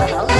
Uh-huh.